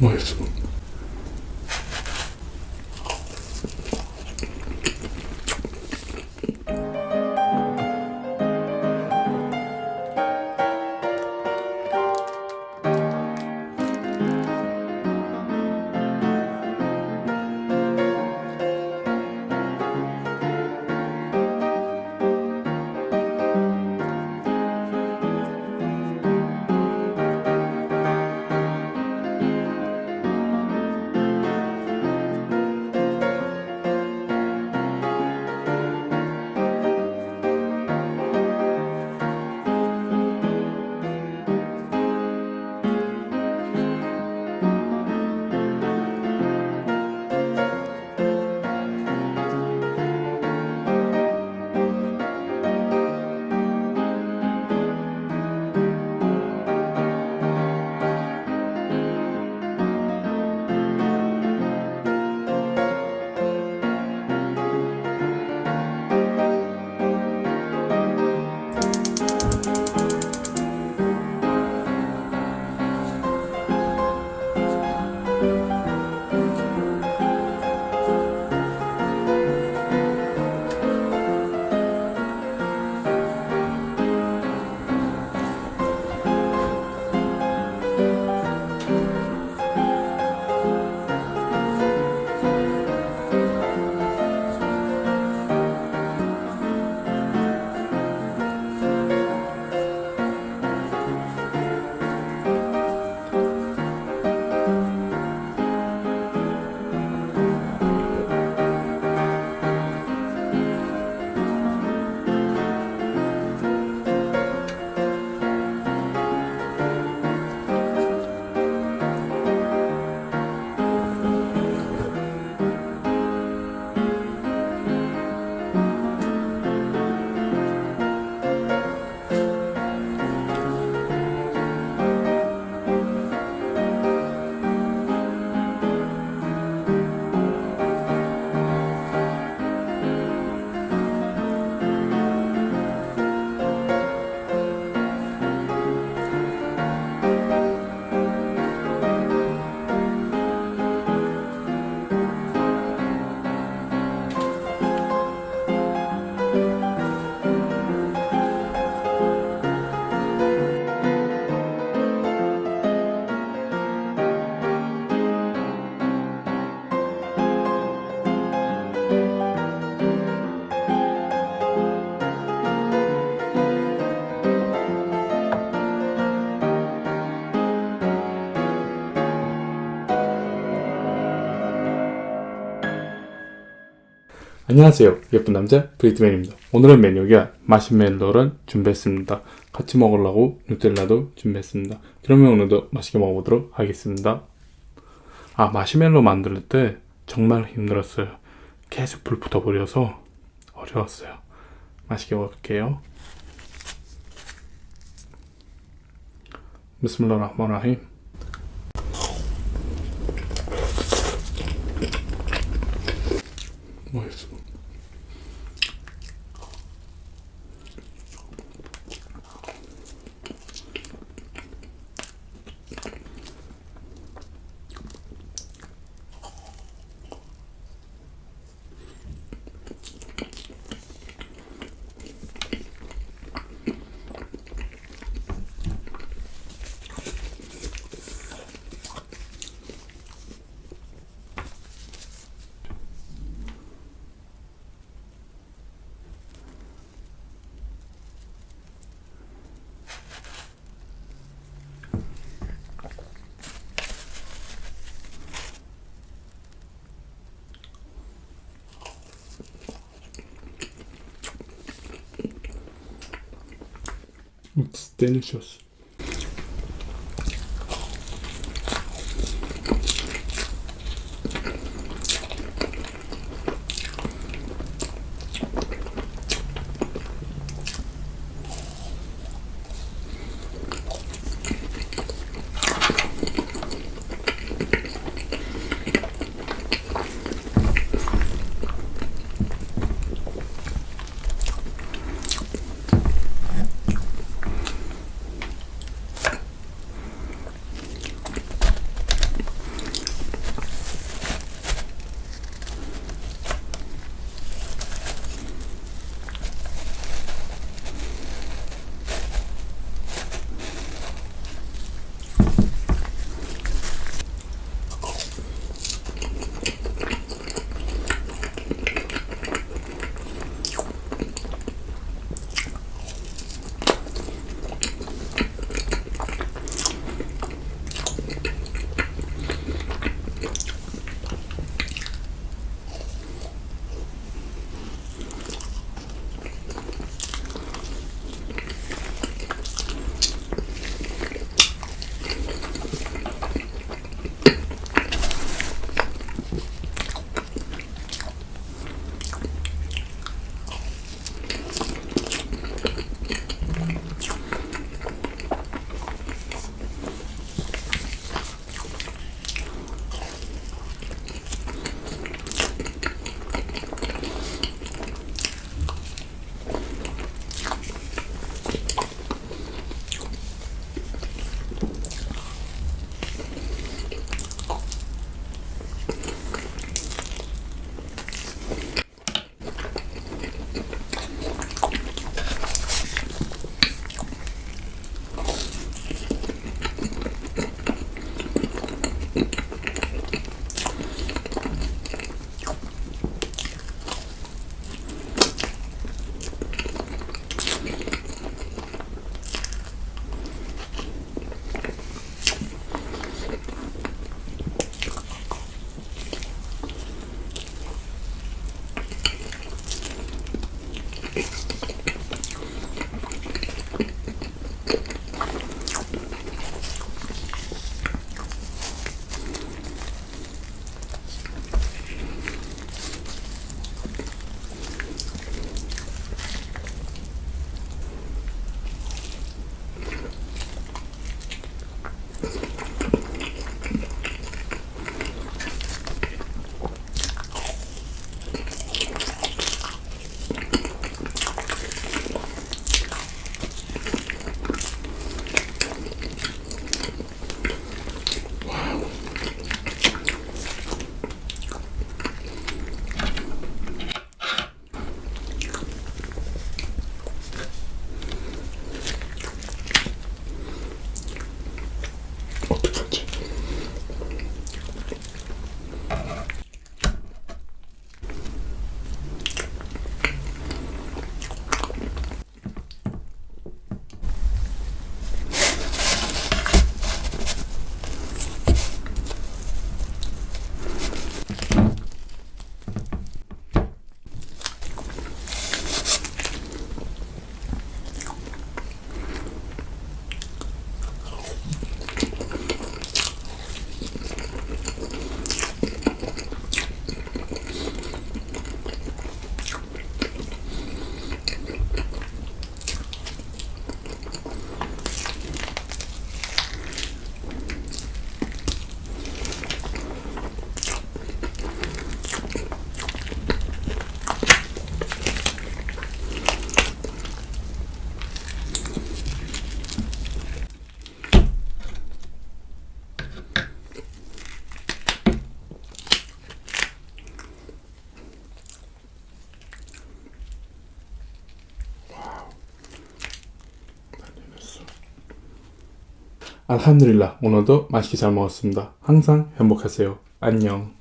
맛있어. 안녕하세요. 예쁜 남자 브리트맨입니다. 오늘의 메뉴가 마시멜로를 준비했습니다. 같이 먹으려고 누텔라도 준비했습니다. 그러면 오늘도 맛있게 먹어보도록 하겠습니다. 아 마시멜로 만들 때 정말 힘들었어요. 계속 불 붙어버려서 어려웠어요. 맛있게 먹을게요. 비스밀라 It's delicious. 알함드릴라 오늘도 맛있게 잘 먹었습니다. 항상 행복하세요. 안녕